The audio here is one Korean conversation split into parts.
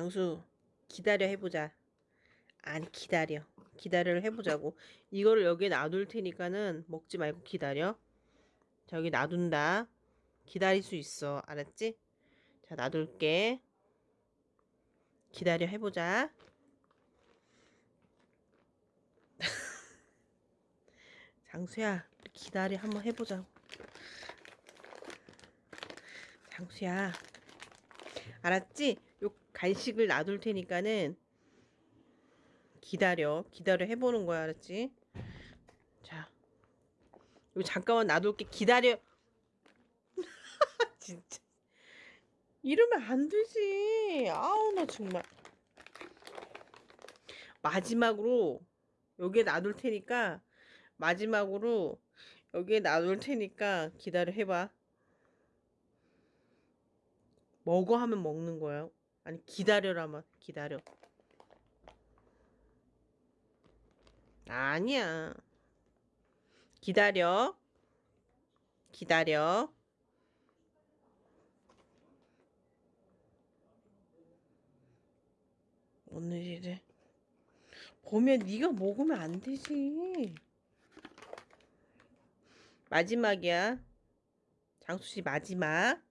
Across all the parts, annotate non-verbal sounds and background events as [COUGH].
장수 기다려 해보자. 아니 기다려. 기다려를 해보자고. 이거를 여기에 놔둘 테니까는 먹지 말고 기다려. 자 여기 놔둔다. 기다릴 수 있어. 알았지? 자 놔둘게. 기다려 해보자. [LAUGHS] 장수야 기다려 한번 해보자고. 장수야 알았지? 요 간식을 놔둘 테니까는 기다려. 기다려 해보는 거야 알았지? 자 이거 잠깐만 놔둘게. 기다려. [LAUGHS] 진짜. 이러면 안 되지. 아우 나 정말. 마지막으로 여기에 놔둘 테니까 마지막으로 여기에 놔둘 테니까 기다려 해봐. 먹어 하면 먹는 거야 아니 기다려라면 기다려. 아니야. 기다려. 기다려. 오늘이래 보면 네가 먹으면 안 되지. 마지막이야. 장수씨 마지막.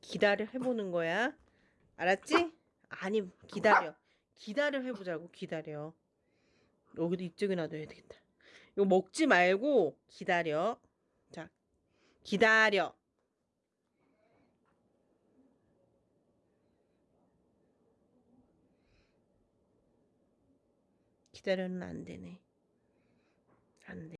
기다려 해보는 거야 알았지? 아니 기다려. 기다려 해보자고 기다려. 여기도 이쪽에 놔둬야 되겠다. 이거 먹지 말고 기다려. 자 기다려. 기다려는 안 되네. 안 돼.